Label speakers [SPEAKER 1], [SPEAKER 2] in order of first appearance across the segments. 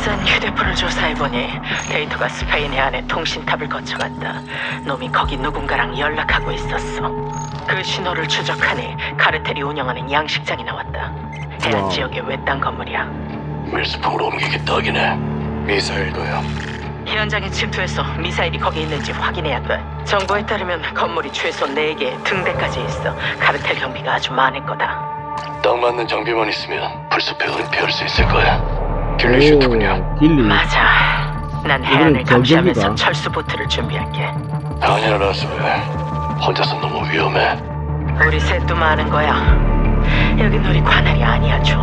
[SPEAKER 1] 핫산 휴대폰을 조사해보니 데이터가 스페인의 안에 통신탑을 거쳐간다. 놈이 거기 누군가랑 연락하고 있었어. 그 신호를 추적하니 카르텔이 운영하는 양식장이 나왔다. 해안. 지역의 외딴 건물이야.
[SPEAKER 2] 밀수품으로 옮기기 딱이네. 미사일도요.
[SPEAKER 1] 현장에 침투해서 미사일이 거기 있는지 확인해야 돼. 정보에 따르면 건물이 최소 4개, 등대까지 있어. 카르텔 경비가 아주 많을 거다.
[SPEAKER 2] 딱 맞는 장비만 있으면 풀숲에 은폐할 수 있을 거야. ghillie suit군요.
[SPEAKER 3] 오, ghillie.
[SPEAKER 1] 맞아. 난 해안을 감시하면서. 철수 보트를 준비할게.
[SPEAKER 2] 아니야 라스웰. 혼자서 너무 위험해.
[SPEAKER 1] 우리 셋도 많은 거야. 여긴 우리 관할이 아니야, 존.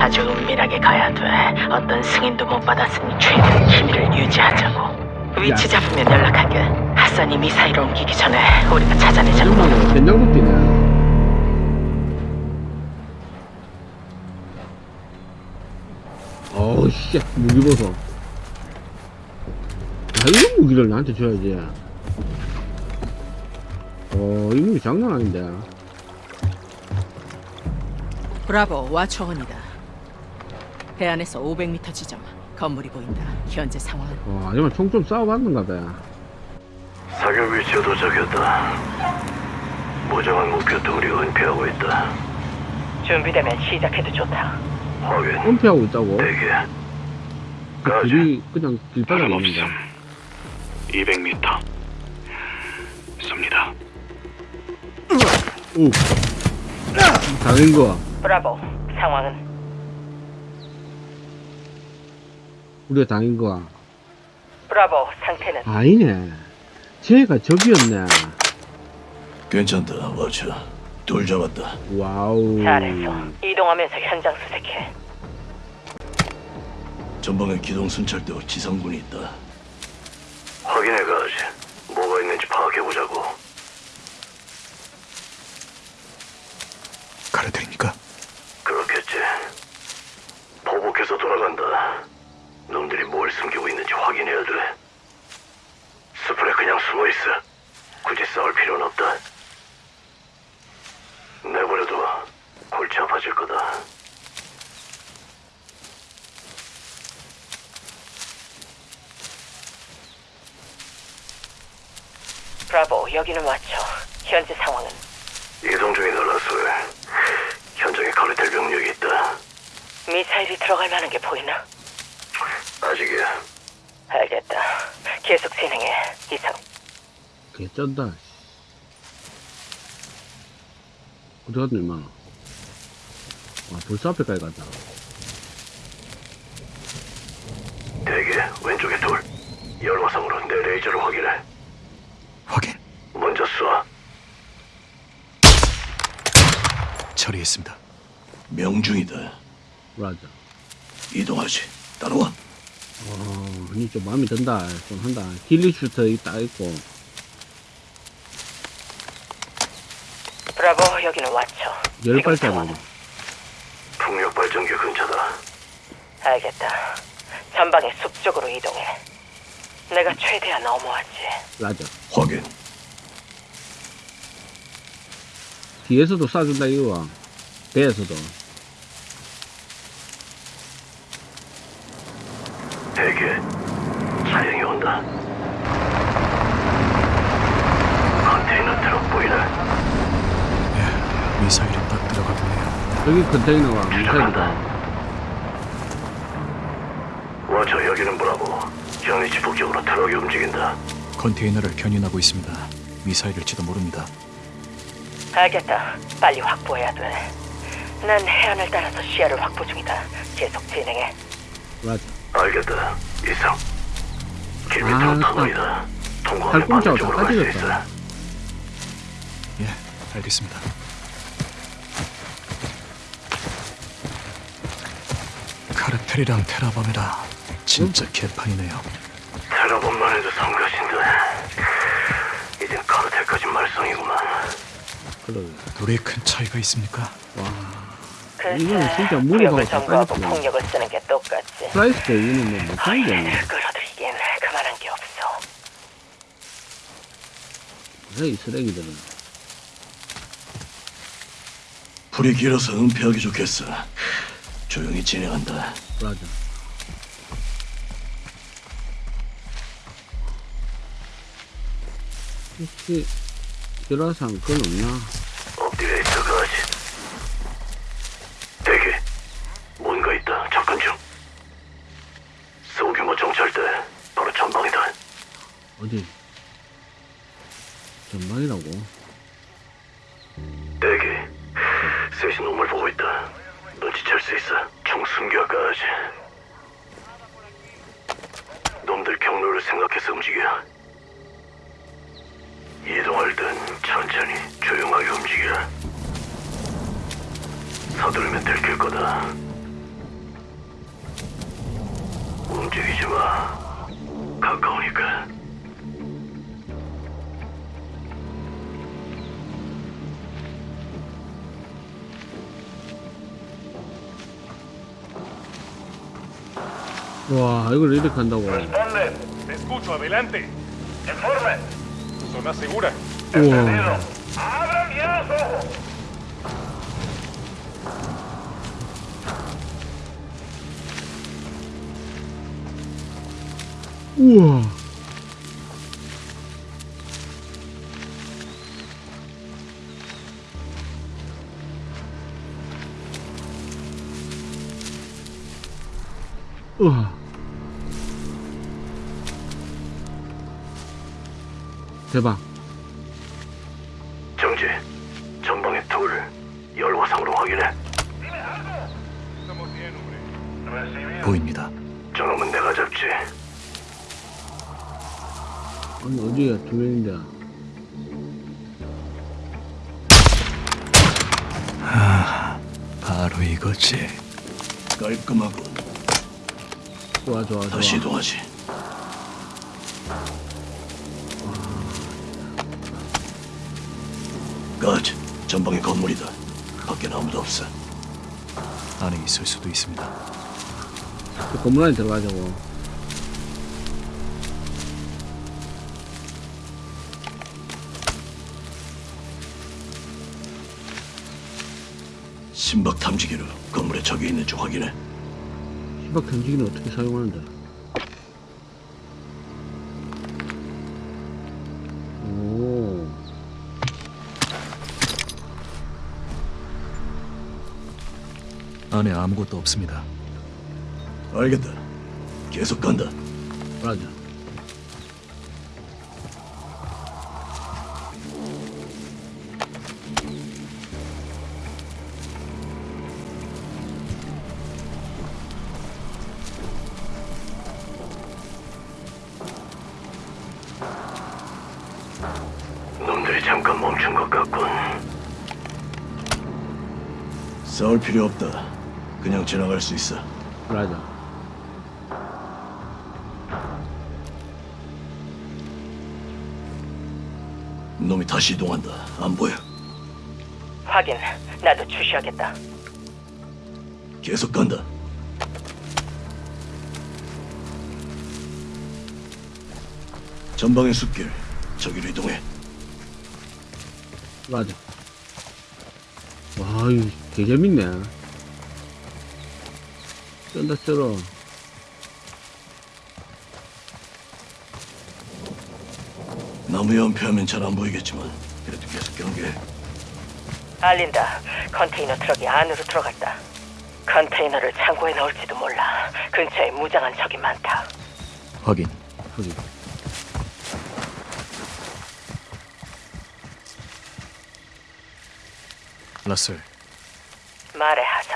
[SPEAKER 1] 아주 은밀하게 가야 돼. 어떤 승인도 못 받았으니 최대한 기밀을 유지하자고. 위치 잡으면 연락하게. 핫산이 미사일 옮기기 전에 우리가 찾아내자고.
[SPEAKER 3] 된장도 뛰네. 어우, 씨, 무기 보소. 아, 이런 무기를 나한테 줘야지. 어, 이 무기 장난 아닌데.
[SPEAKER 4] 브라보 와초원이다. 해안에서 500m 지점 건물이 보인다. 현재 상황은
[SPEAKER 3] 어, 하지만 총좀 싸워봤는가 봐.
[SPEAKER 2] 사격 위치에 도착했다. 무정한 목표 우리 은폐하고 있다.
[SPEAKER 1] 준비되면 시작해도 좋다.
[SPEAKER 3] 은폐하고 있다고? 그 길이 그냥 길바닥에 있는데.
[SPEAKER 2] 200m. 쏩니다.
[SPEAKER 3] 오. 당인 거.
[SPEAKER 1] 브라보, 상황은
[SPEAKER 3] 우리가 당인 거.
[SPEAKER 1] 브라보 상태는
[SPEAKER 3] 아니네. 쟤가 적이었네.
[SPEAKER 2] 괜찮다, 워처. 둘 잡았다.
[SPEAKER 3] 와우.
[SPEAKER 1] 이동하면서 현장 수색해.
[SPEAKER 2] 전방에 기동 순찰대 지상군이 있다. 확인해 가지. 뭐가 있는지 파악해 보자고. 카르텔입니까? 그렇겠지. 보복해서 돌아간다. 놈들이 뭘 숨기고 있는지 확인해야 돼. 숲에 그냥 숨어 있어. 굳이 싸울 필요는 없다. 내버려둬. 골치 아파질 거다.
[SPEAKER 1] 브라보, 여기는 와쳐. 현재 상황은
[SPEAKER 2] 이동 중이다, 라스웰. 현장에 카르텔 병력이 있다.
[SPEAKER 1] 미사일이 들어갈 만한 게 보이나?
[SPEAKER 2] 아직이야.
[SPEAKER 1] 알겠다. 계속 진행해. 이상.
[SPEAKER 3] 개쩐다. 어디 갔노, 임마? 와, 벌써 앞에까지 갔다.
[SPEAKER 2] 대기, 왼쪽에 둘. 열화상으로 내 레이저를 확인해.
[SPEAKER 5] 확인.
[SPEAKER 2] 먼저 쏴.
[SPEAKER 5] 처리했습니다.
[SPEAKER 2] 명중이다.
[SPEAKER 3] 맞아.
[SPEAKER 2] 이동하지. 따라와.
[SPEAKER 3] 어, 아니, 좀 마음에 든다. 좀 한다. 길리 슈터 있다, 있고.
[SPEAKER 1] 브라보, 여기는 와쳐.
[SPEAKER 3] 열 발자국.
[SPEAKER 2] 풍력 발전기 근처다.
[SPEAKER 1] 알겠다. 전방의 숲 쪽으로 이동해. 내가 최대한 어머하지.
[SPEAKER 3] 맞아.
[SPEAKER 2] 확인.
[SPEAKER 3] 뒤에서도 쏴준다, 이거. 배에서도.
[SPEAKER 2] 대기. 차량이 온다. 컨테이너 트럭 보이네.
[SPEAKER 5] 예, 미사일이 딱 들어가 보네요.
[SPEAKER 3] 여기 컨테이너가 미사일이다.
[SPEAKER 2] 워처 여기는 브라보. 현위치 북쪽으로 트럭이 움직인다.
[SPEAKER 5] 컨테이너를 견인하고 있습니다. 미사일일지도 모릅니다.
[SPEAKER 1] 알겠다. 빨리 확보해야 돼. 난 해안을 따라서 시야를 확보 중이다. 계속 진행해.
[SPEAKER 3] 맞아.
[SPEAKER 2] 알겠다. 이상. 길
[SPEAKER 3] 아,
[SPEAKER 2] 밑으로
[SPEAKER 3] 참.
[SPEAKER 2] 터널이다. 통과하면
[SPEAKER 3] 팔꿈치하고
[SPEAKER 2] 반대쪽으로 다갈수
[SPEAKER 3] 빠지겠다.
[SPEAKER 2] 있어.
[SPEAKER 5] 예, 알겠습니다. 텔이랑 테러범이라 진짜 개판이네요.
[SPEAKER 2] 테러범만 해도 성가신데 이젠 카르텔까지 말썽이구만.
[SPEAKER 5] 둘이 큰 차이가 있습니까?
[SPEAKER 3] 이거는 진짜 무리가 빠졌구나.
[SPEAKER 1] 폭력을 쓰는 게 똑같지.
[SPEAKER 3] 프라이스 때 이거는 뭐 못하는 게 아니야.
[SPEAKER 1] 끌어들이긴 그만한 게 없어.
[SPEAKER 3] 이 쓰레기들은.
[SPEAKER 2] 불이 길어서 은폐하기 좋겠어. 조용히 진행한다.
[SPEAKER 3] 라자. 혹시 유라상 끈 없나?
[SPEAKER 2] 업데이트
[SPEAKER 3] 와, 이걸 이렇게 한다고.
[SPEAKER 6] Responden. Te escucho. Adelante. Informe. Zona segura.
[SPEAKER 3] 우와.
[SPEAKER 6] ¡Abran ya los ojos!
[SPEAKER 3] 우와. 대박.
[SPEAKER 2] 정지. 전방의 둘. 열화상으로 확인해.
[SPEAKER 5] 보입니다.
[SPEAKER 2] 저놈은 내가 잡지.
[SPEAKER 3] 아니, 어디야, 두 명인데.
[SPEAKER 5] 바로 이거지.
[SPEAKER 2] 깔끔하고
[SPEAKER 3] 좋아, 좋아, 좋아.
[SPEAKER 2] 다시 이동하지. 전방의 건물이다. 밖엔 아무도 없어.
[SPEAKER 5] 안에 있을 수도 있습니다.
[SPEAKER 3] 그 건물 안에 들어가자고.
[SPEAKER 2] 신박 탐지기로 건물에 적이 있는지 확인해.
[SPEAKER 3] 시박 던지기는 어떻게 사용하는데?
[SPEAKER 5] 안에 아무것도 없습니다.
[SPEAKER 2] 알겠다. 계속 간다.
[SPEAKER 3] 맞아.
[SPEAKER 2] 놈들이 잠깐 멈춘 것 같군. 싸울 필요 없다. 지나갈 수 있어.
[SPEAKER 3] 맞아.
[SPEAKER 2] 놈이 다시 이동한다. 안 보여.
[SPEAKER 1] 확인. 나도 주시하겠다.
[SPEAKER 2] 계속 간다. 전방의 숲길. 저기로 이동해.
[SPEAKER 3] 맞아. 와, 이거 개 재밌네. 쩐다 쩔어.
[SPEAKER 2] 나무에 은폐하면 잘 안 보이겠지만 그래도 계속 경계해.
[SPEAKER 1] 알린다. 컨테이너 트럭이 안으로 들어갔다. 컨테이너를 창고에 넣을지도 몰라. 근처에 무장한 적이 많다.
[SPEAKER 5] 확인.
[SPEAKER 3] 소리.
[SPEAKER 5] 라셀,
[SPEAKER 1] 말해 하자.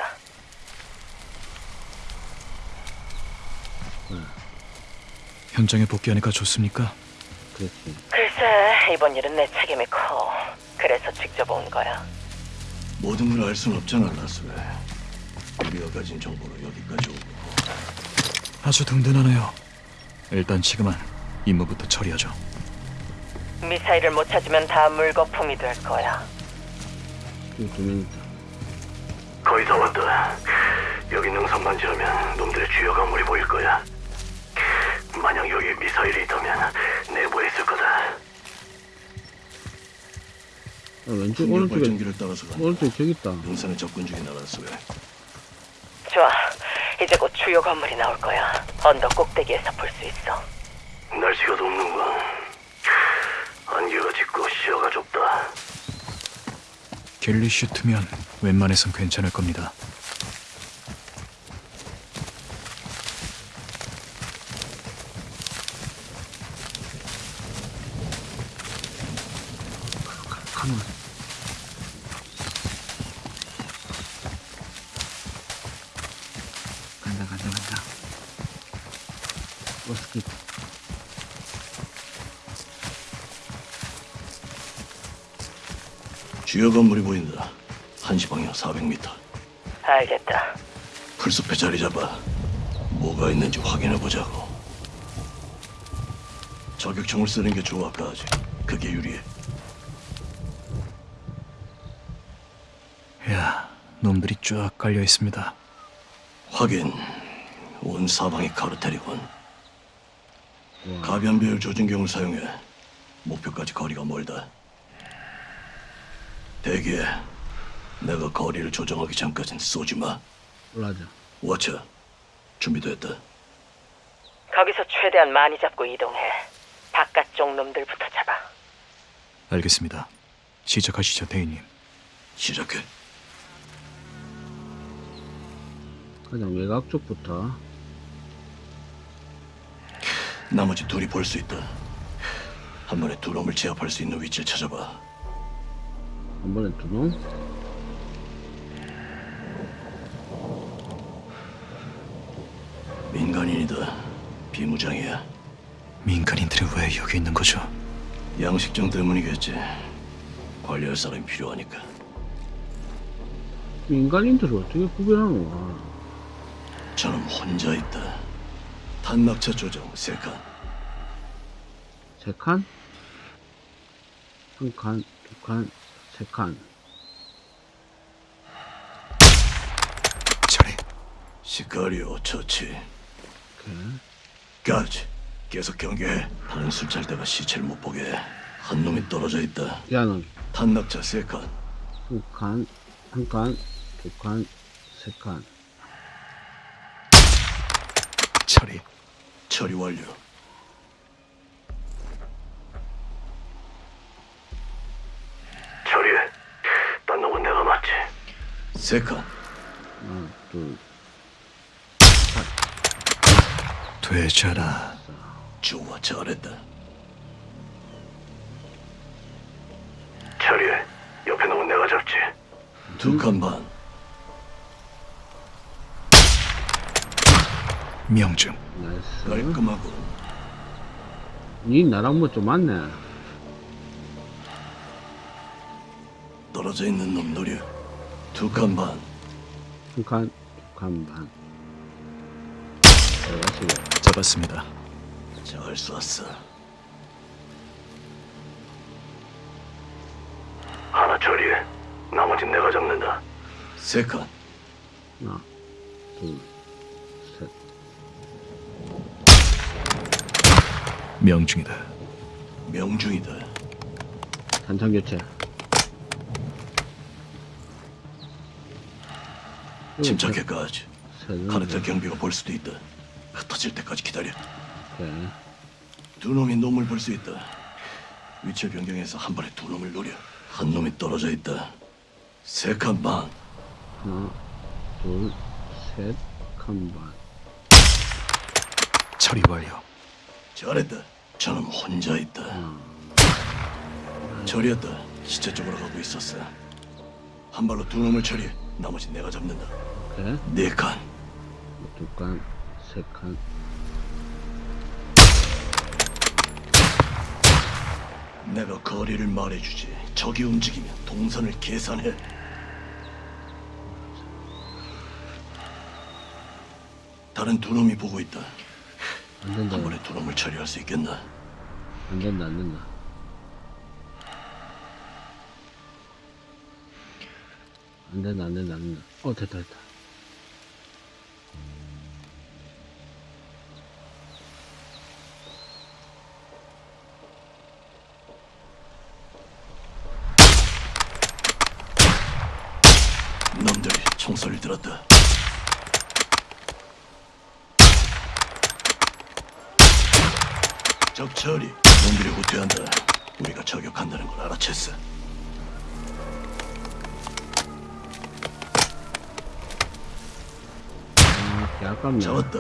[SPEAKER 5] 현장에 복귀하니까 좋습니까?
[SPEAKER 3] 그렇지.
[SPEAKER 1] 글쎄, 이번 일은 내 책임이 커. 그래서 직접 온 거야.
[SPEAKER 2] 모든 걸 알 순 없잖아, 라스웨. 우리가 가진 정보로 여기까지 오고.
[SPEAKER 5] 아주 든든하네요. 일단 지금은 임무부터 처리하죠.
[SPEAKER 1] 미사일을 못 찾으면 다 물거품이 될 거야.
[SPEAKER 3] 두명 있다.
[SPEAKER 2] 거의 다 왔다. 여기 능선만 지르면 놈들의 주요 건물이 보일 거야.
[SPEAKER 3] 어, 왼쪽 오른쪽에
[SPEAKER 2] 전기를 따라서 간다.
[SPEAKER 3] 오른쪽 저기 있다.
[SPEAKER 2] 용산에 접근 중에 나간 소에.
[SPEAKER 1] 좋아. 이제 곧 주요 건물이 나올 거야. 언덕 꼭대기에서 볼 수 있어.
[SPEAKER 2] 날씨가 덥는 건 안개가
[SPEAKER 5] 짙고 시야가 좁다. 갤리슈트면 웬만해선 괜찮을 겁니다.
[SPEAKER 7] 주요 건물이 보인다. 한시 방향 400m.
[SPEAKER 1] 알겠다.
[SPEAKER 7] 풀숲에 자리 잡아. 뭐가 있는지 확인해 보자고. 저격총을 쓰는 게 좋아, 까지. 그게 유리해.
[SPEAKER 5] 야, 놈들이 쫙 깔려 있습니다.
[SPEAKER 7] 확인. 온 사방이 카르텔이군.
[SPEAKER 3] 와,
[SPEAKER 7] 가변 배율 조준경을 사용해. 목표까지 거리가 멀다. 대기해. 내가 거리를 조정하기 전까진 쏘지 마.
[SPEAKER 3] 올라자.
[SPEAKER 7] 워처. 준비됐다.
[SPEAKER 1] 거기서 최대한 많이 잡고 이동해. 바깥쪽 놈들부터 잡아.
[SPEAKER 5] 알겠습니다. 시작하시죠, 대인님.
[SPEAKER 7] 시작해.
[SPEAKER 3] 가장 외곽 쪽부터.
[SPEAKER 7] 나머지 둘이 볼 수 있다. 한 번에 두 놈을 제압할 수 있는 위치를 찾아봐.
[SPEAKER 3] 한 번에 두 놈.
[SPEAKER 7] 민간인이다. 비무장이야.
[SPEAKER 5] 민간인들이 왜 여기 있는 거죠?
[SPEAKER 7] 양식장 때문이겠지. 관리할 사람이 필요하니까.
[SPEAKER 3] 인간인들을 어떻게 구별하는 거야?
[SPEAKER 7] 저놈 혼자 있다. 탄낙차 조정 세 칸.
[SPEAKER 3] 세 칸? 한 칸, 두 칸, 세 칸.
[SPEAKER 5] 저리.
[SPEAKER 7] 시카리오 처치. 까지. 계속 경계해. 다른 순찰대가 시체를 못 보게 해. 한 놈이 떨어져 있다.
[SPEAKER 3] 야는
[SPEAKER 7] 탄낙차 세 칸.
[SPEAKER 3] 한 칸, 한 칸, 두 칸, 세 칸.
[SPEAKER 5] 처리.
[SPEAKER 7] 처리 완료. 처리해. 딴 놈은 내가 맞지. 세 칸.
[SPEAKER 3] 하나, 둘,
[SPEAKER 5] 되잖아.
[SPEAKER 7] 좋아, 잘했다. 처리해. 옆에 놈은 내가 잡지. 두칸 반.
[SPEAKER 5] 명중.
[SPEAKER 3] nice.
[SPEAKER 7] 깔끔하고.
[SPEAKER 3] 니 나랑 뭐 좀 맞네.
[SPEAKER 7] 떨어져 있는 놈 노려. 두 칸 반.
[SPEAKER 3] 한 칸, 두 칸 반.
[SPEAKER 5] 잡았습니다.
[SPEAKER 7] 잘 쐈어. 하나 처리해. 나머진 내가 잡는다. 세 칸.
[SPEAKER 3] 하나, 둘, 셋.
[SPEAKER 5] 명중이다.
[SPEAKER 7] 명중이다.
[SPEAKER 3] 단창 교체.
[SPEAKER 7] 침착해까지.
[SPEAKER 3] 세 놈.
[SPEAKER 7] 카르텔 경비가 볼 수도 있다. 흩어질 때까지 기다려.
[SPEAKER 3] 오케이.
[SPEAKER 7] 두 놈이 놈을 볼 수 있다. 위치를 변경해서 한 번에 두 놈을 노려. 한 놈이 떨어져 있다. 세 칸 반.
[SPEAKER 3] 하나, 둘, 셋, 칸 반.
[SPEAKER 5] 처리 완료.
[SPEAKER 7] 잘했다. 저놈 혼자 있다. 처리했다. 시체 쪽으로 가고 있었어. 한 발로 두 놈을 처리해. 나머지 내가 잡는다.
[SPEAKER 3] 오케이.
[SPEAKER 7] 네 칸.
[SPEAKER 3] 두 칸, 세 칸.
[SPEAKER 7] 내가 거리를 말해주지. 적이 움직이면 동선을 계산해. 다른 두 놈이 보고 있다.
[SPEAKER 3] 안 된다.
[SPEAKER 7] 한 번에 두 놈을 처리할 수 있겠나?
[SPEAKER 3] 안 된다, 안 된다. 안 된다, 안 된다, 안 된다. 어, 됐다, 됐다.
[SPEAKER 7] 놈들이 총소리를 들었다. 적 처리. 놈들이 후퇴한다. 우리가 저격한다는 걸 알아챘어.
[SPEAKER 3] 야, 아깝네.
[SPEAKER 2] 잡았다.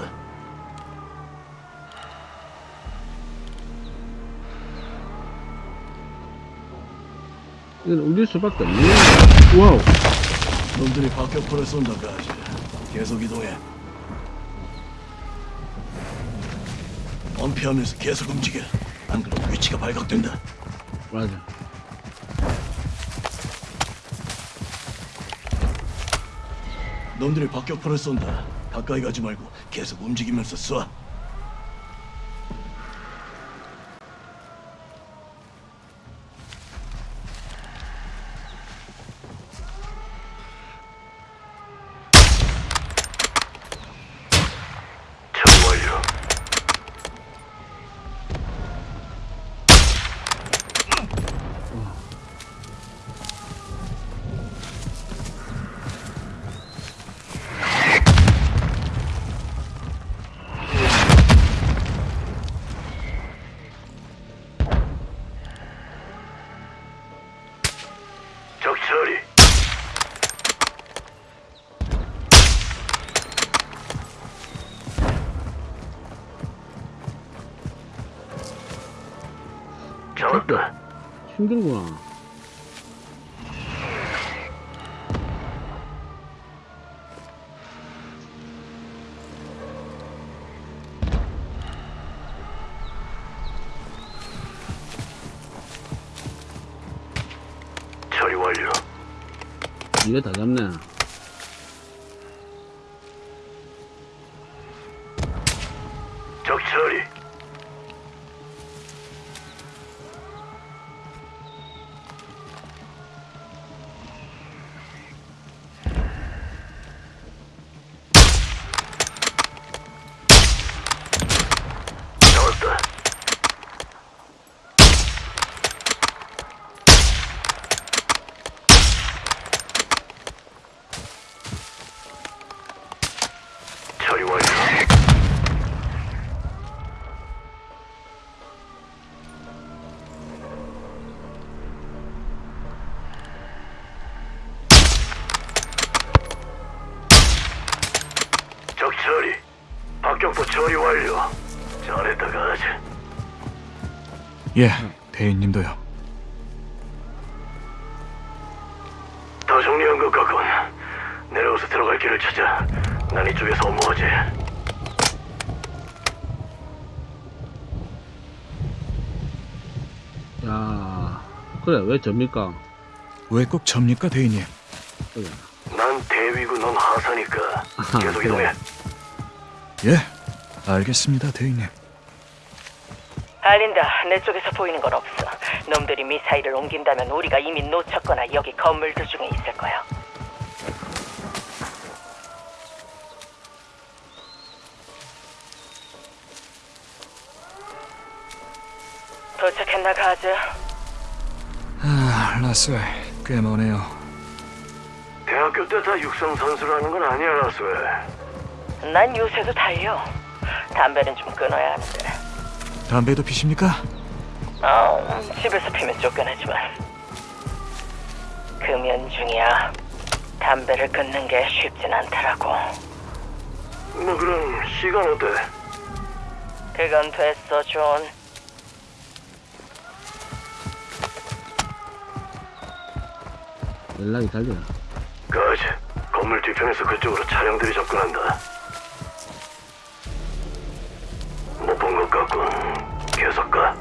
[SPEAKER 3] 이건 울릴 수밖에 없네. 와우.
[SPEAKER 2] 놈들이 박격포를 쏜다, 가지. 계속 이동해. 엄폐하면서 계속 움직여. 안 그러면 위치가 발각된다.
[SPEAKER 3] 맞아.
[SPEAKER 2] 놈들이 박격포를 쏜다. 가까이 가지 말고 계속 움직이면서 쏴.
[SPEAKER 3] 힘들구나.
[SPEAKER 2] 처리 완료.
[SPEAKER 3] 이거 다 잡네.
[SPEAKER 2] 적 처리. 완료. 잘했다 가지.
[SPEAKER 5] 예, 대인님도요.
[SPEAKER 2] 더 정리한 것 같군. 내려와서 들어갈 길을 찾아. 난 이쪽에서 업무하지.
[SPEAKER 3] 야, 그래, 왜 접니까?
[SPEAKER 5] 왜 꼭 접니까, 대인님?
[SPEAKER 3] 그래.
[SPEAKER 2] 난 대위고 넌 하사니까. 계속. 이동해.
[SPEAKER 5] 예, 알겠습니다, 대인님.
[SPEAKER 1] 알린다. 내 쪽에서 보이는 건 없어. 놈들이 미사일을 옮긴다면 우리가 이미 놓쳤거나 여기 건물들 중에 있을 거야. 도착했나 가즈?
[SPEAKER 5] 아, 라스웰, 꽤 머네요.
[SPEAKER 2] 대학교 때 다 육상 선수라는 건 아니야, 라스웰.
[SPEAKER 1] 난 요새도 달려. 담배는 좀 끊어야 하는데.
[SPEAKER 5] 담배도 피십니까?
[SPEAKER 1] 어, 집에서 피면 쫓겨나지만. 금연 중이야. 담배를 끊는 게 쉽진 않더라고.
[SPEAKER 2] 뭐 그럼 시간 어때?
[SPEAKER 1] 그건 됐어, 존.
[SPEAKER 3] 연락이 달려.
[SPEAKER 2] 가지. 건물 뒤편에서 그쪽으로 차량들이 접근한다. 못본것 같군.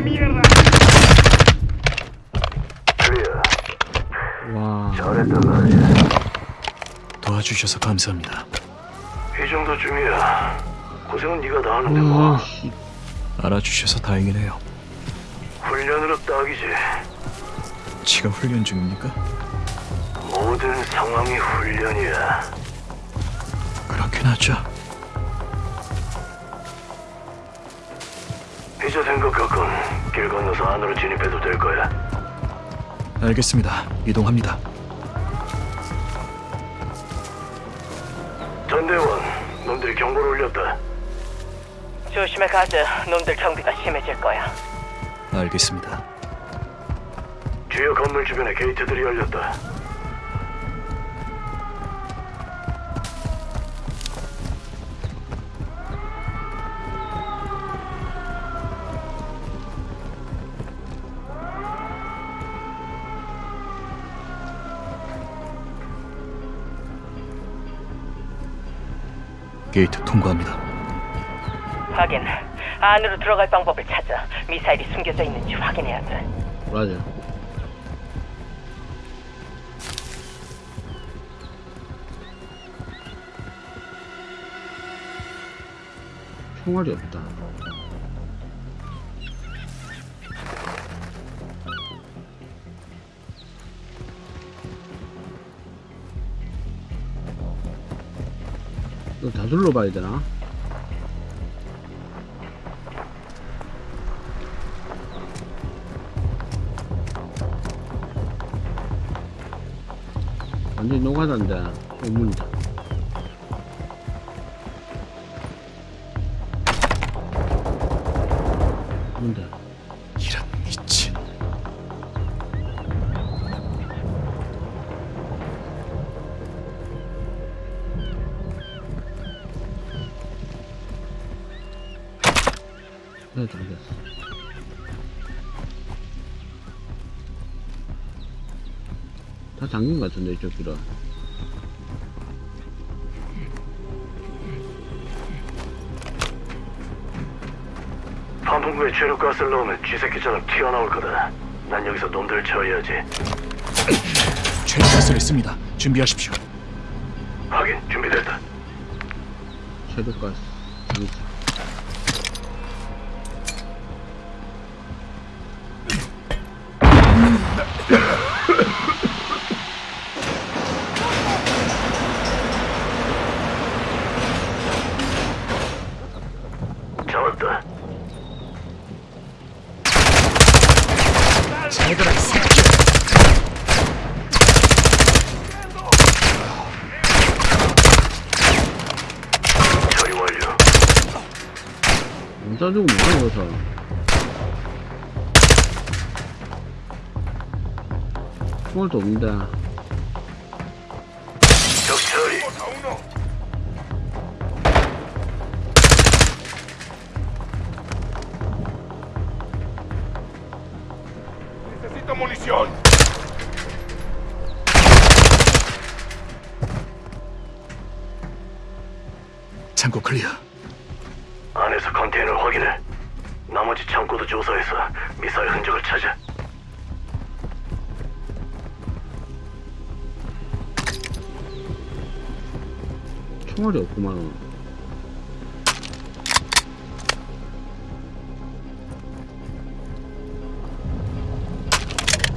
[SPEAKER 2] de
[SPEAKER 3] mierda! 와.
[SPEAKER 2] 잘했단
[SPEAKER 5] 도와주셔서 감사합니다.
[SPEAKER 2] 회정도 중이야. 고생은 네가 다 하는데 뭐.
[SPEAKER 5] 알아주셔서 다행이네요.
[SPEAKER 2] 훈련으로 딱이지.
[SPEAKER 5] 지금 훈련 중입니까?
[SPEAKER 2] 모든 상황이 훈련이야.
[SPEAKER 5] 그렇긴 하죠.
[SPEAKER 2] 이제 된것 같군. 길 건너서 안으로 진입해도 될 거야.
[SPEAKER 5] 알겠습니다. 이동합니다.
[SPEAKER 2] 전대원, 놈들이 경보를 울렸다.
[SPEAKER 1] 조심해 가즈. 놈들 경비가 심해질 거야.
[SPEAKER 5] 알겠습니다.
[SPEAKER 2] 주요 건물 주변에 게이트들이 열렸다.
[SPEAKER 5] 게이트 통과합니다.
[SPEAKER 1] 확인. 안으로 들어갈 방법을 찾아 미사일이 숨겨져 있는지 확인해야 돼.
[SPEAKER 3] 맞아. 총알이 없다. 이거 다 둘러봐야 되나? 완전히 노가다인데 의문이다 길은.
[SPEAKER 2] 환풍구에 최루가스를 넣으면 쥐새끼처럼 튀어나올 거다. 난 여기서 놈들을 처리하지.
[SPEAKER 5] 최가스를 씁니다. 준비하십시오.
[SPEAKER 2] 확인, 준비됐다.
[SPEAKER 3] 섀도가스, 도
[SPEAKER 6] munición.
[SPEAKER 5] 창고 클리어.
[SPEAKER 2] 안에서 컨테이너를 확인해. 나머지 창고도 조사해서 미사일 흔적을 찾아.
[SPEAKER 3] 총알이 없구만.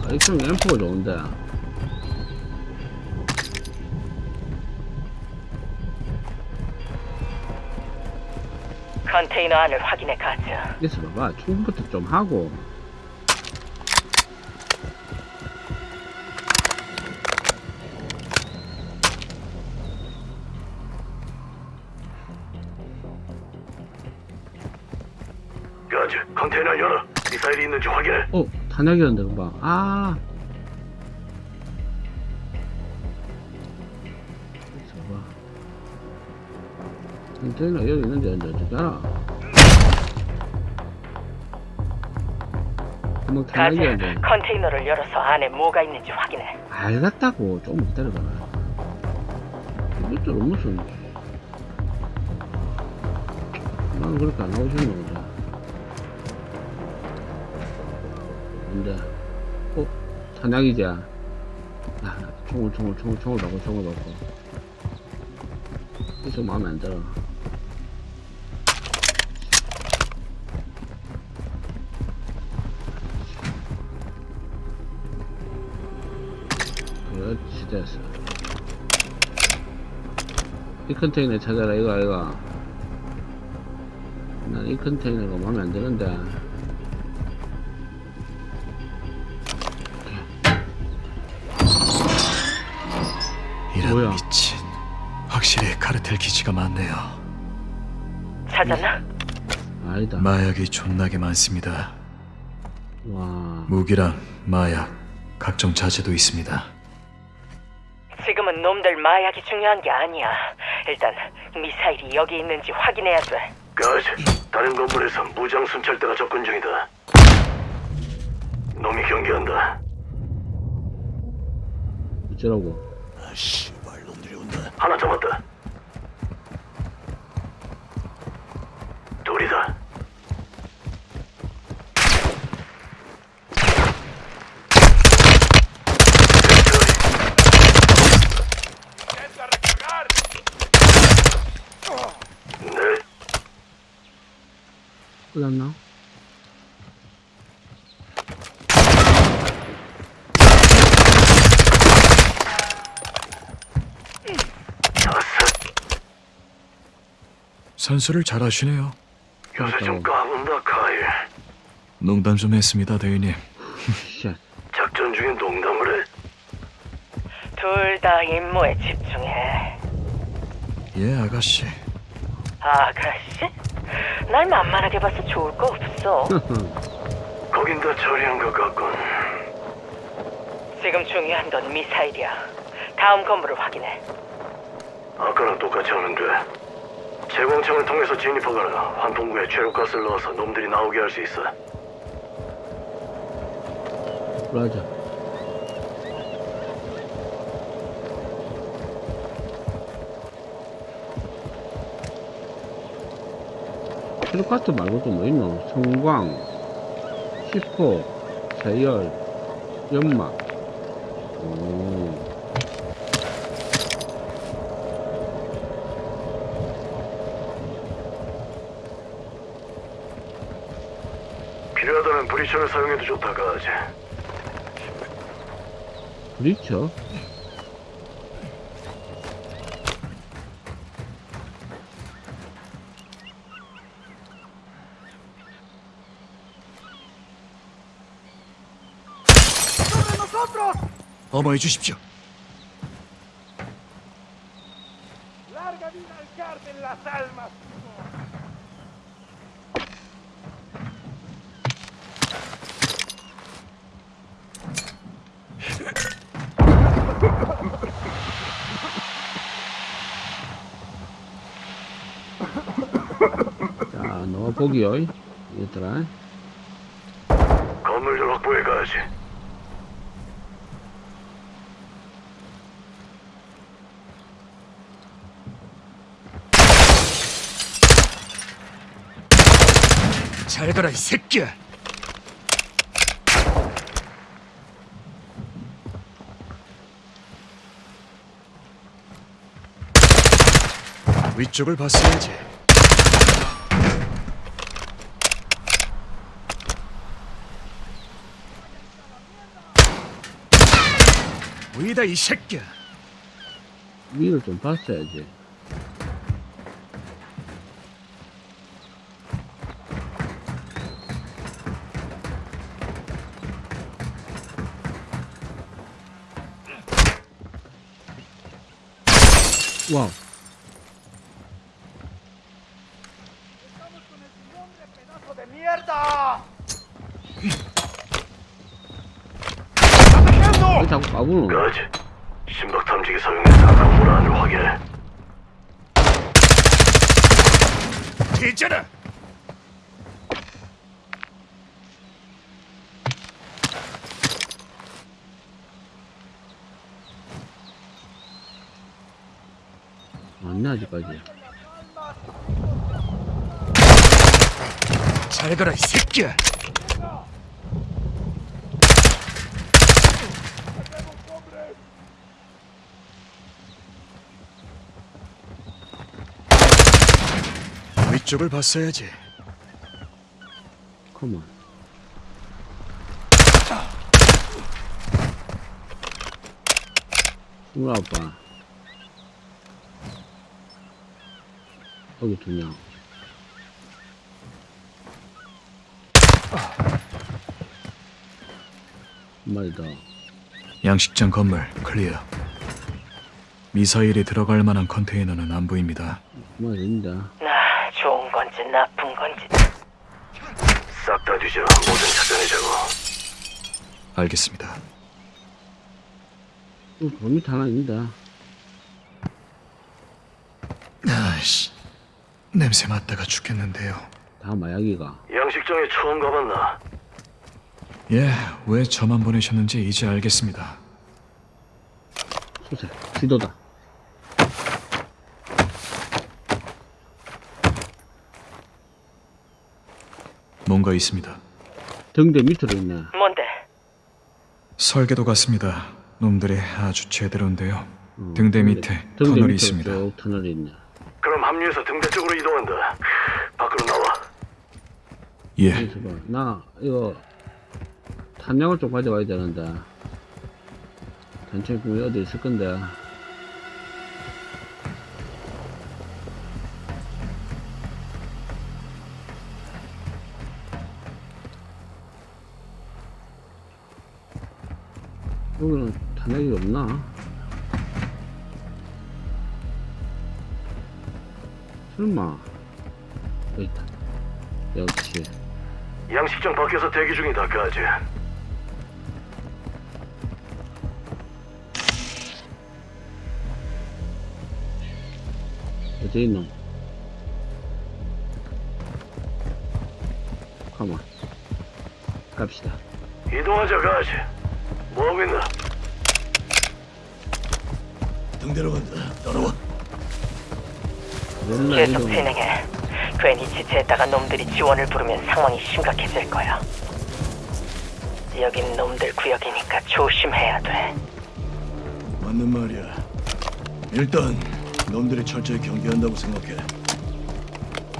[SPEAKER 3] 아, 액션 앰프가 좋은데.
[SPEAKER 1] 컨테이너 안을 확인해 가즈.
[SPEAKER 3] 있어 봐봐. 충분부터 좀 하고.
[SPEAKER 2] 어,
[SPEAKER 3] 탄약이었는데, 금방. 아. 컨테이너 여기 있는데, 이제 어떻게 알아? 금방. 탄약이었는데.
[SPEAKER 1] 컨테이너를 열어서 안에 뭐가 있는지 확인해.
[SPEAKER 3] 알겠다고 조금 기다려봐라 이것도 무슨 난 그렇게 안 싶는 거 지 근데 어? 탄약이지 아, 총을, 총을, 총을, 총을 넣고, 총을. 이거 좀 마음에 안 들어. 그렇지, 됐어. 이 컨테이너 찾아라, 이거, 이거. 난 이 컨테이너가 마음에 안 드는데. 뭐야?
[SPEAKER 5] 미친. 확실히 카르텔 기지가 많네요.
[SPEAKER 1] 찾았나?
[SPEAKER 3] 아니다.
[SPEAKER 5] 마약이 존나게 많습니다.
[SPEAKER 3] 와.
[SPEAKER 5] 무기랑 마약, 각종 자재도 있습니다.
[SPEAKER 1] 지금은 놈들 마약이 중요한 게 아니야. 일단 미사일이 여기 있는지 확인해야 돼.
[SPEAKER 2] 가즈, 다른 건물에서 무장 순찰대가 접근 중이다. 놈이 경계한다.
[SPEAKER 3] 어쩌라고.
[SPEAKER 2] 아, 씨 발 놈들이 온다. 하나 잡았다. 둘이다.
[SPEAKER 6] ¡Intenta recargar!
[SPEAKER 2] 네,
[SPEAKER 3] 끝났나?
[SPEAKER 2] 다섯.
[SPEAKER 5] 선수를 잘 하시네요.
[SPEAKER 2] 요새 좀 까분다, 카일.
[SPEAKER 5] 농담 좀 했습니다, 대위님.
[SPEAKER 3] shit.
[SPEAKER 2] 작전 중에 농담을 해?
[SPEAKER 1] 둘 다 임무에 집중해.
[SPEAKER 5] 예, 아가씨.
[SPEAKER 1] 아가씨? 날 만만하게 봐서 좋을 거 없어.
[SPEAKER 2] 거긴 다 처리한 것 같군.
[SPEAKER 1] 지금 중요한 건 미사일이야. 다음 건물을 확인해.
[SPEAKER 2] 아까랑 똑같이 하면 돼. 채광창을 통해서 진입하거나 환풍구에 최루가스를 넣어서 놈들이 나오게 할 수 있어.
[SPEAKER 3] 브라자. 최루가스 말고 또뭐 있노? 성광, 시포, 세열, 연막. 오.
[SPEAKER 2] 필요하다면 브리처를 사용해도 좋다, 가지.
[SPEAKER 3] 브리처?
[SPEAKER 5] 어머해 주십시오.
[SPEAKER 3] 넣어보기요. 얘들아.
[SPEAKER 2] 건물 좀 확보해 가지.
[SPEAKER 5] 잘 가라, 이 새끼야! 위쪽을 봤어야지. 위다 이 새끼야.
[SPEAKER 3] 위를 좀 봤어야지. 여기까지야
[SPEAKER 5] 잘 가라 이 새끼야. 위쪽을 봤어야지.
[SPEAKER 3] 컴온 우와 아빠. 여기 두 명. 한 마리 더.
[SPEAKER 5] 양식장 건물 클리어. 미사일이 들어갈 만한 컨테이너는 안 보입니다.
[SPEAKER 3] 있는데.
[SPEAKER 1] 나 좋은 건지 나쁜 건지
[SPEAKER 7] 싹 다 뒤져. 모든 찾아내자고.
[SPEAKER 5] 알겠습니다.
[SPEAKER 3] 어, 범위 하나 있는데.
[SPEAKER 5] 아이씨, 냄새 맡다가 죽겠는데요.
[SPEAKER 3] 다 마약이가.
[SPEAKER 7] 양식장에 처음 가봤나?
[SPEAKER 5] 예, 왜 저만 보내셨는지 이제 알겠습니다.
[SPEAKER 3] 소세. 지도다.
[SPEAKER 5] 뭔가 있습니다.
[SPEAKER 3] 등대 밑으로 있네.
[SPEAKER 1] 뭔데?
[SPEAKER 5] 설계도 같습니다. 놈들이 아주 제대로인데요.
[SPEAKER 3] 어,
[SPEAKER 5] 등대 밑에
[SPEAKER 3] 등대
[SPEAKER 5] 터널이
[SPEAKER 3] 밑으로
[SPEAKER 5] 있습니다.
[SPEAKER 3] 쭉 터널이 있네.
[SPEAKER 7] 합류해서 등대 쪽으로 이동한다. 밖으로 나와.
[SPEAKER 5] 예.
[SPEAKER 3] 나 이거 탄약을 좀 가져와야 되는데 단체품이 어디 있을 건데 여기는 탄약이 없나? 설마 여기 있다 역시
[SPEAKER 7] 양식장 밖에서 대기 중이다, 까지.
[SPEAKER 3] 어디 있노? 가만 갑시다
[SPEAKER 7] 이동하자, 까지. 뭐하고 있나? 등대로 간다. 따라와.
[SPEAKER 3] 맨날
[SPEAKER 1] 계속
[SPEAKER 3] 이동
[SPEAKER 1] 진행해. 괜히 지체했다가 놈들이 지원을 부르면 상황이 심각해질 거야. 여긴 놈들 구역이니까 조심해야 돼.
[SPEAKER 7] 맞는 말이야. 일단 놈들이 철저히 경계한다고 생각해.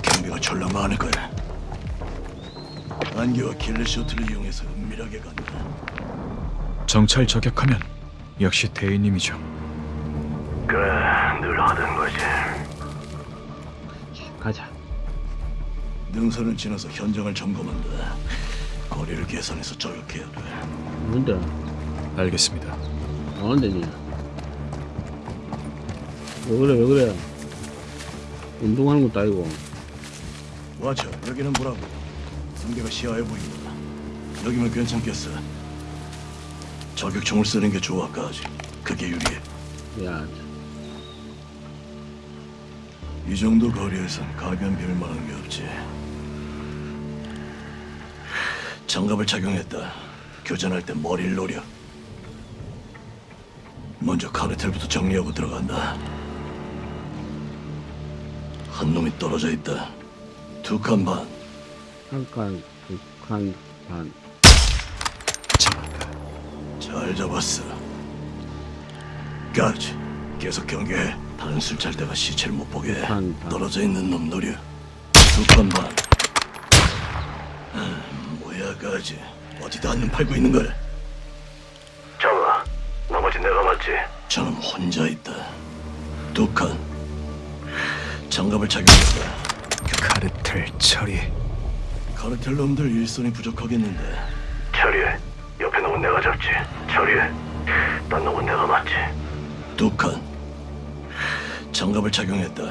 [SPEAKER 7] 경비가 졸라 많을 거야. 안개와 킬러 셔틀을 이용해서 은밀하게 간다.
[SPEAKER 5] 정찰 저격하면 역시 대인님이죠.
[SPEAKER 7] 그래, 늘 하던 거지.
[SPEAKER 3] 가자
[SPEAKER 7] 능선을 지나서 현장을 점검한다. 거리를 계산해서 저격해야 돼.
[SPEAKER 3] 뭔데?
[SPEAKER 5] 알겠습니다.
[SPEAKER 3] 어는데니 왜 그래 왜 그래 운동하는 것도 아니고
[SPEAKER 7] 와쳐, 여기는 뭐라고? 상대가 시야해 보인다. 여기면 괜찮겠어. 저격총을 쓰는 게 좋아, 까지. 그게 유리해.
[SPEAKER 3] 야
[SPEAKER 7] 이 정도 거리에선 가변 빌 만한 게 없지. 장갑을 착용했다. 교전할 때 머리를 노려. 먼저 카르텔부터 정리하고 들어간다. 한 놈이 떨어져 있다. 두 칸 반.
[SPEAKER 3] 한 칸 두 칸 반
[SPEAKER 5] 잡았다.
[SPEAKER 7] 잘 잡았어. 까지. 계속 경계해. 찰 때가 시체를 못 보게 해.
[SPEAKER 3] 반, 반.
[SPEAKER 7] 떨어져 있는 놈 노려. 두칸 반. 음, 뭐야, 까지. 어디다 한눈 팔고 있는 거야? 잡아. 나머지 내가 맞지. 저놈 혼자 있다. 두 칸. 장갑을 착용했다.
[SPEAKER 5] 카르텔 처리.
[SPEAKER 7] 카르텔 놈들 일손이 부족하겠는데. 처리해. 옆에 놈은 내가 잡지. 처리해. 딴 놈은 내가 맞지. 두 칸. 장갑을 착용했다.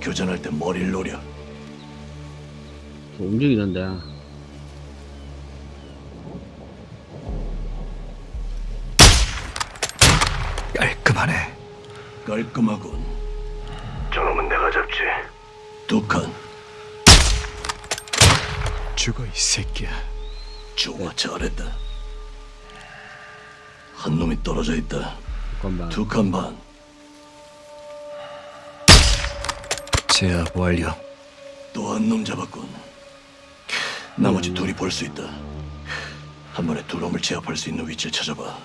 [SPEAKER 7] 교전할 때 머리를 노려.
[SPEAKER 3] 저 움직이는데
[SPEAKER 5] 깔끔하네.
[SPEAKER 7] 깔끔하군. 저놈은 내가 잡지. 두 칸.
[SPEAKER 5] 죽어 이 새끼야.
[SPEAKER 7] 좋아, 잘했다. 한 놈이 떨어져 있다.
[SPEAKER 3] 두 칸 반
[SPEAKER 5] 제압 완료.
[SPEAKER 7] 또 한 놈 잡았군. 나머지 둘이 볼 수 있다. 한 번에 두 놈을 제압할 수 있는 위치를 찾아봐.
[SPEAKER 3] 어,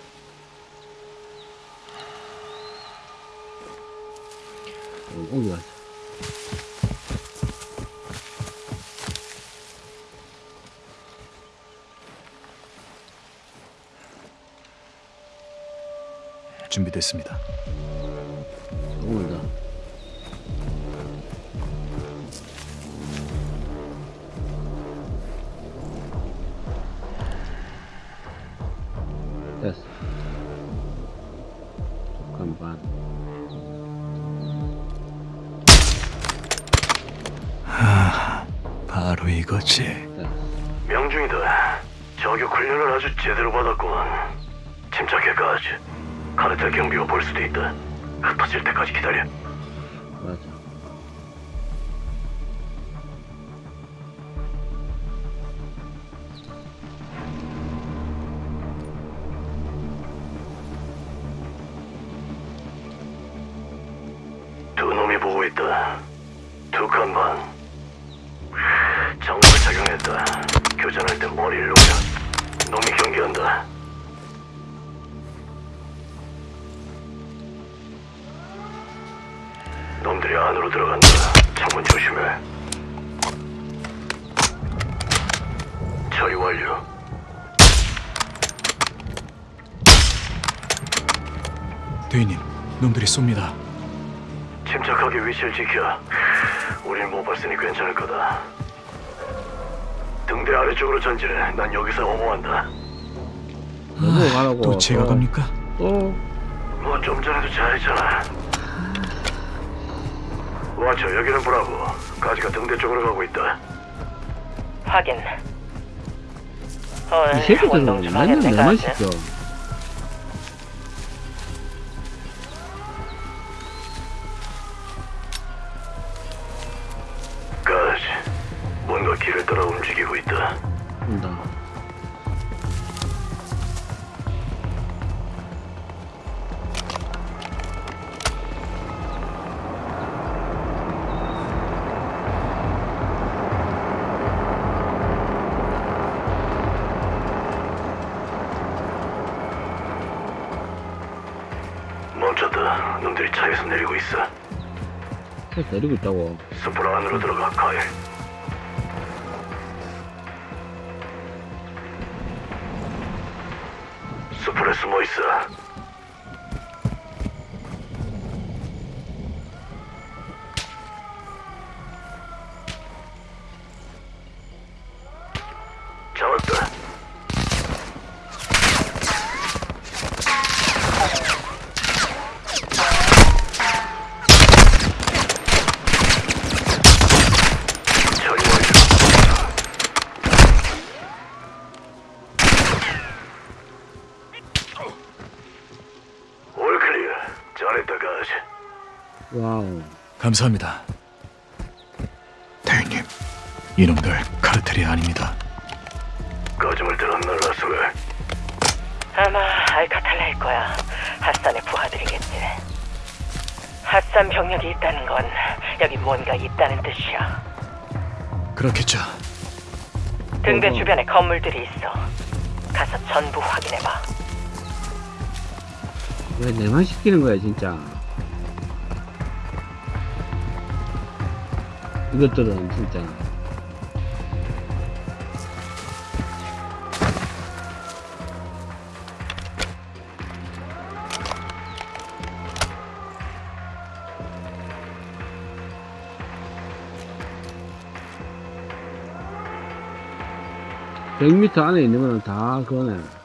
[SPEAKER 5] 준비됐습니다.
[SPEAKER 3] 오이다.
[SPEAKER 5] 바로 이거지.
[SPEAKER 2] 명중이다. 저격 훈련을 아주 제대로 받았구만. 침착해까지. 카르텔 경비가 볼 수도 있다. 흩어질 때까지 기다려.
[SPEAKER 5] 쏩니다.
[SPEAKER 2] 침착하게 위치를 지켜. 우린 못 봤으니 괜찮을 거다. 등대 아래쪽으로 전진해. 난 여기서 어머한다.
[SPEAKER 3] 너도 가라고.
[SPEAKER 5] 또 제가 갑니까?
[SPEAKER 3] 또.
[SPEAKER 2] 뭐좀 전에도 잘했잖아. 와쳐 여기는 브라보. 가지가 등대 쪽으로 가고 있다.
[SPEAKER 1] 확인.
[SPEAKER 3] 이
[SPEAKER 1] 오늘
[SPEAKER 3] 새끼들은 맨날
[SPEAKER 1] 하겠네,
[SPEAKER 3] 내만
[SPEAKER 1] 가스.
[SPEAKER 2] 내리고
[SPEAKER 3] 있다고.
[SPEAKER 2] 숲으로 안으로 들어가. 가일.
[SPEAKER 5] 감사합니다. 대인님, 이놈들 카르텔이 아닙니다.
[SPEAKER 2] 거짓말 들었나, 라스웰?
[SPEAKER 1] 아마 알카탈라일 거야. 핫산의 부하들이겠지. 핫산 병력이 있다는 건 여기 뭔가 있다는 뜻이야.
[SPEAKER 5] 그렇겠죠.
[SPEAKER 1] 등대
[SPEAKER 3] 어허.
[SPEAKER 1] 주변에 건물들이 있어. 가서 전부 확인해봐.
[SPEAKER 3] 왜 내만 시키는 거야, 진짜. 이것들은 진짜. (100m) 안에 있는 거는 다 그거네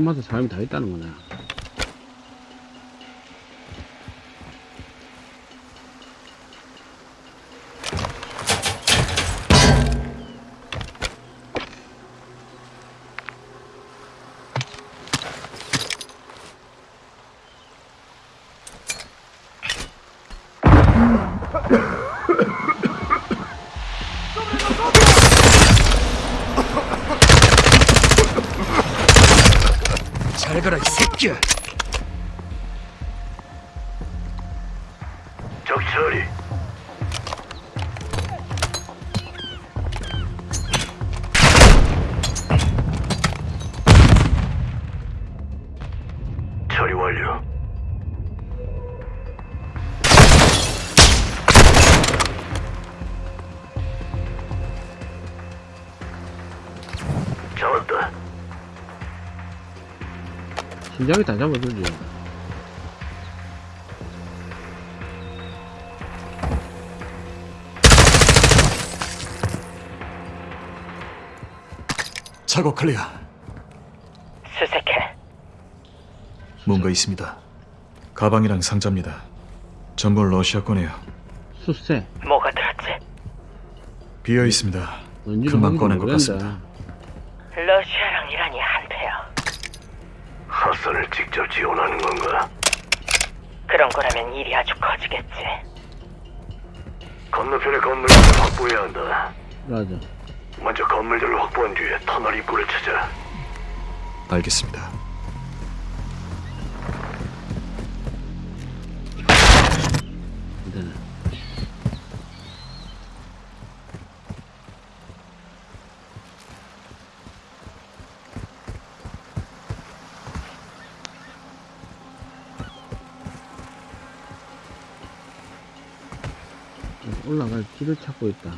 [SPEAKER 3] 집집마다 사람이 다 있다는 거네.
[SPEAKER 5] 가
[SPEAKER 3] 심장이 다 잡아주지.
[SPEAKER 5] 작업 클리어.
[SPEAKER 1] 수색해.
[SPEAKER 5] 뭔가 있습니다. 가방이랑 상자입니다. 전부 러시아 거네요.
[SPEAKER 3] 수세.
[SPEAKER 1] 뭐가 들었지?
[SPEAKER 5] 비어 있습니다. 금방 꺼낸 것. 같습니다.
[SPEAKER 2] 직접 지원하는 건가?
[SPEAKER 1] 그런 거라면 일이 아주 커지겠지.
[SPEAKER 2] 건너편의 건물들을 확보해야 한다.
[SPEAKER 3] 맞아.
[SPEAKER 2] 먼저 건물들을 확보한 뒤에 터널 입구를 찾아.
[SPEAKER 5] 알겠습니다.
[SPEAKER 3] 올라갈 길을 찾고 있다.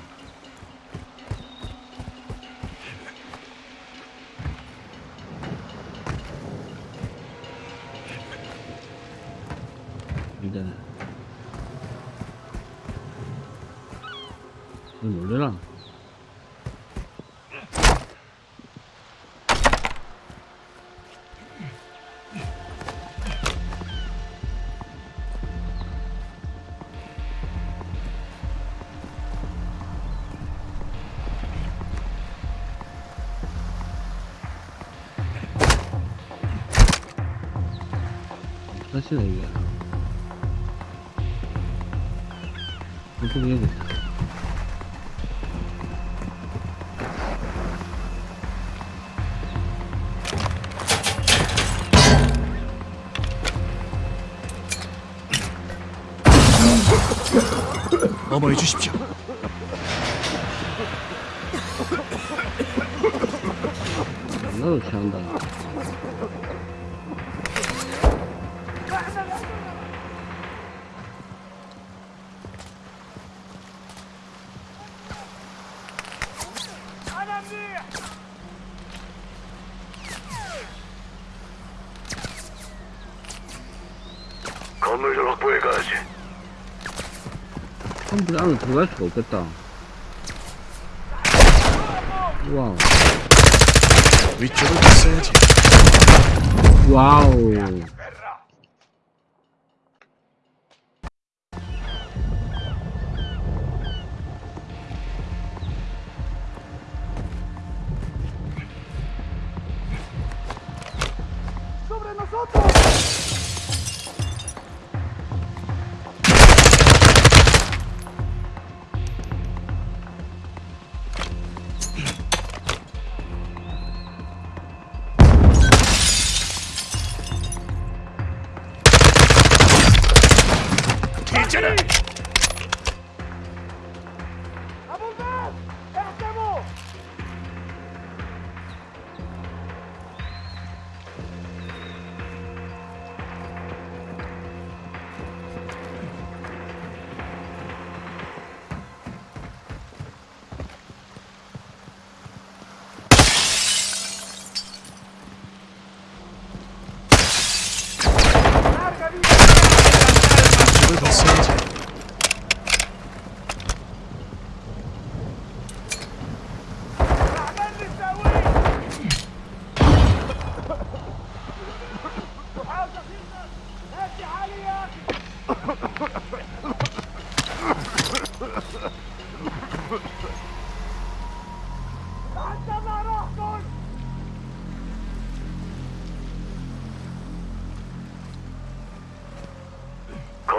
[SPEAKER 3] 사실은 이게 보통 여기 있다.
[SPEAKER 5] 어머해 주
[SPEAKER 3] 컴퓨터 안으로 들어갈 수가 없겠다. 와우.
[SPEAKER 5] 위쪽을 봤어야지.
[SPEAKER 3] 와우.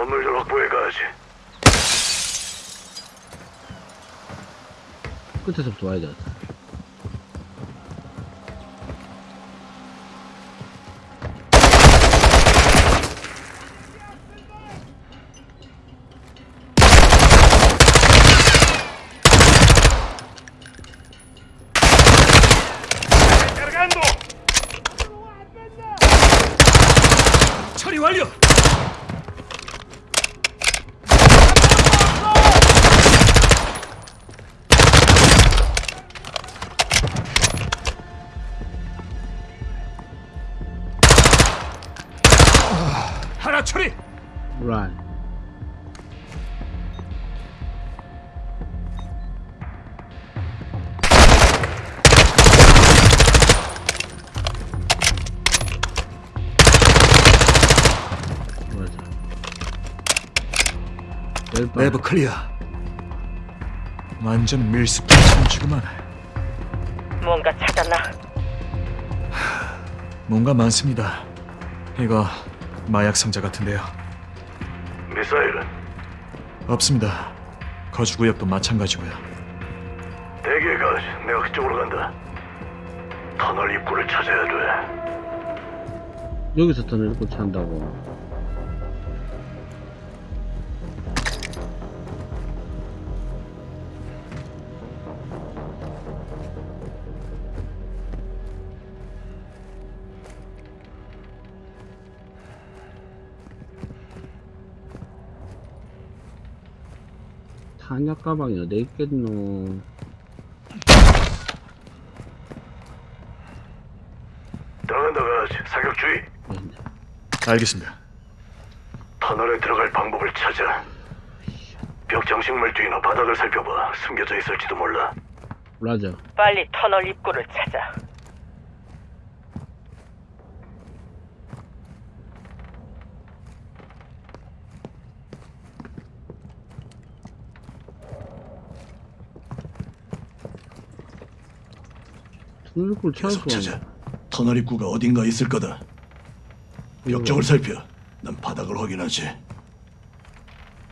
[SPEAKER 2] 건물들 확보해 가야지.
[SPEAKER 3] 끝에서부터 와야 돼.
[SPEAKER 5] 내부 clear. 완전 밀수 기착지구만.
[SPEAKER 1] 뭔가 찾았나?
[SPEAKER 5] 뭔가 많습니다. 이거 마약 상자 같은데요.
[SPEAKER 2] 미사일은
[SPEAKER 5] 없습니다. 거주 구역도 마찬가지고요.
[SPEAKER 2] 대기해. 내가 그쪽으로 간다. 터널 입구를 찾아야 돼.
[SPEAKER 3] 여기서 터널 입구 찾는다고. 탄약 가방이 어디 있겠노?
[SPEAKER 2] 들어간다 가지. 사격 주의.
[SPEAKER 3] 있네.
[SPEAKER 5] 알겠습니다.
[SPEAKER 2] 터널에 들어갈 방법을 찾아. 벽 장식물 뒤나 바닥을 살펴봐. 숨겨져 있을지도 몰라.
[SPEAKER 3] 라저.
[SPEAKER 1] 빨리 터널 입구를 찾아.
[SPEAKER 3] 입구를
[SPEAKER 2] 계속 찾아. 터널 입구가 어딘가 있을 거다. 벽 쪽을 살펴. 난 바닥을 확인하지.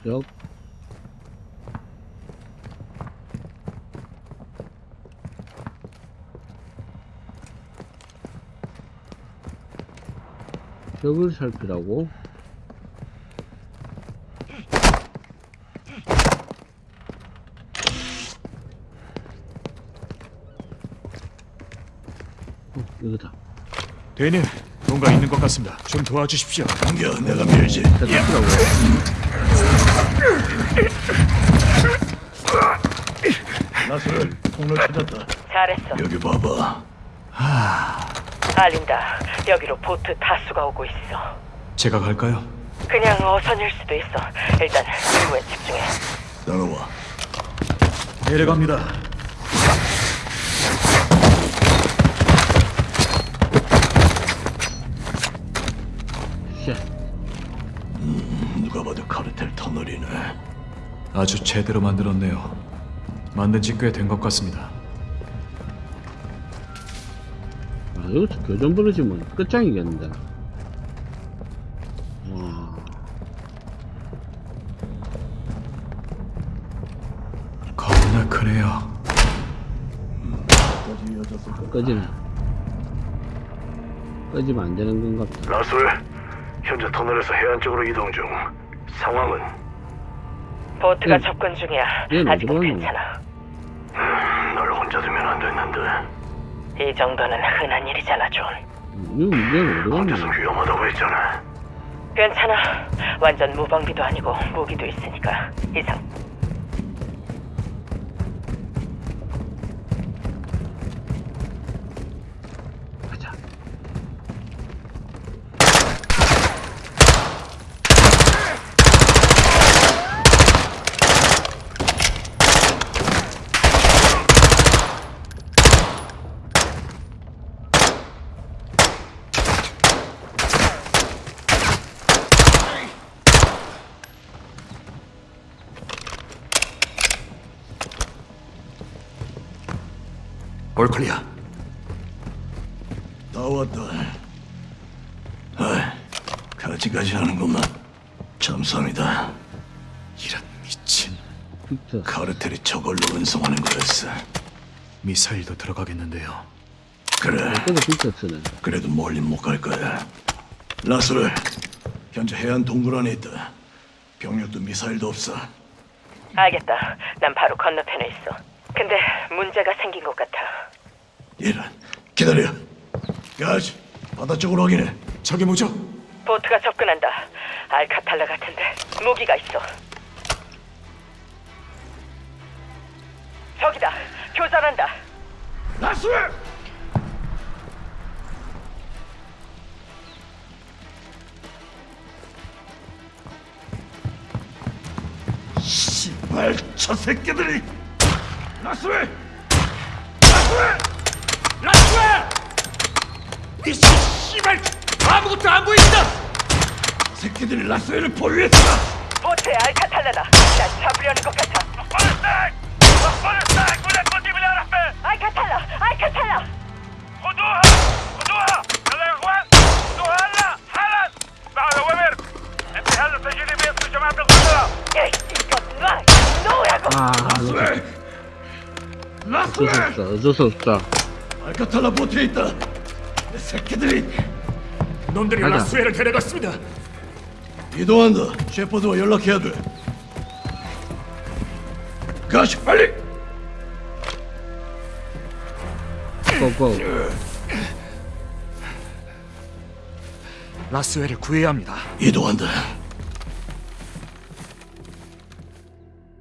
[SPEAKER 3] 벽. 벽을 살피라고? 어, 이거다.
[SPEAKER 5] 대님, 뭔가 있는 것 같습니다. 좀 도와주십시오.
[SPEAKER 2] 당겨, 내가 밀지.
[SPEAKER 3] 자, 살피라고.
[SPEAKER 2] 나설 통로 찾았다.
[SPEAKER 1] 잘했어.
[SPEAKER 2] 여기 봐봐.
[SPEAKER 1] 알린다. 여기로 보트 다수가 오고 있어.
[SPEAKER 5] 제가 갈까요?
[SPEAKER 1] 그냥 어선일 수도 있어. 일단 임무에 집중해.
[SPEAKER 2] 따라와.
[SPEAKER 5] 내려갑니다. 아주 제대로 만들었네요. 만든 지 꽤 된 것 같습니다.
[SPEAKER 3] 아, 여기서 교전 부르지면 끝장이겠는데. 와,
[SPEAKER 5] 겁나 크네요.
[SPEAKER 3] 꺼지네. 꺼지면 안 되는 건 같다.
[SPEAKER 2] 라술, 현재 터널에서 해안 쪽으로 이동 중. 상황은
[SPEAKER 1] 보트가
[SPEAKER 3] 응.
[SPEAKER 1] 접근 중이야.
[SPEAKER 3] 얘는
[SPEAKER 1] 아직은
[SPEAKER 3] 어디로 가는
[SPEAKER 1] 괜찮아.
[SPEAKER 2] 널 혼자 두면 안 됐는데.
[SPEAKER 1] 이 정도는 흔한 일이잖아, 존.
[SPEAKER 3] 이거 문제가 어디
[SPEAKER 2] 혼자서
[SPEAKER 3] 갔냐?
[SPEAKER 2] 위험하다고 했잖아.
[SPEAKER 1] 괜찮아. 완전 무방비도 아니고 무기도 있으니까 이상.
[SPEAKER 2] 올클리야. 나 왔다. 아, 가지가지 하는구만. 감사합니다.
[SPEAKER 5] 이런 미친.
[SPEAKER 2] 카르텔이 저걸로 운송하는 거였어.
[SPEAKER 5] 미사일도 들어가겠는데요.
[SPEAKER 2] 그래,
[SPEAKER 3] 쓰네.
[SPEAKER 2] 그래도 멀리 못 갈 거야. 라스를 현재 해안 동굴 안에 있다. 병력도 미사일도 없어.
[SPEAKER 1] 알겠다. 난 바로 건너편에 있어. 근데 문제가 생긴 것 같아.
[SPEAKER 2] 이런, 기다려. 가지, 바다 쪽으로 확인해.
[SPEAKER 5] 저게 뭐죠?
[SPEAKER 1] 보트가 접근한다. 알카탈라 같은데 무기가 있어. 저기다. 교전한다.
[SPEAKER 7] 라스웰! 씨발 저 새끼들이 라스웰! 라스웰! 라스웰! 이 씨발 아무것도 안 보인다! 새끼들이 라스웰을 보유했다!
[SPEAKER 1] 보트에 알카탈라다. 날 잡으려는 것 같아. 알카탈라! 알카탈라!
[SPEAKER 8] خدوها خدوها يلا يا اخوان خدوها هلا حالا بعد اوامر انت هلا سجلي باسم جماعه القدره
[SPEAKER 1] 에
[SPEAKER 3] 어쩔 수. 어쩔 없다.
[SPEAKER 7] 알카탈라 보트에 있다! 이 새끼들이
[SPEAKER 5] 놈들이
[SPEAKER 3] 가자.
[SPEAKER 5] 라스웰을 데려갔습니다.
[SPEAKER 7] 이동한다. 셰퍼드와 연락해야 돼. 가시 빨리.
[SPEAKER 3] 고고.
[SPEAKER 5] 라스웰을 구해야 합니다.
[SPEAKER 7] 이동한다.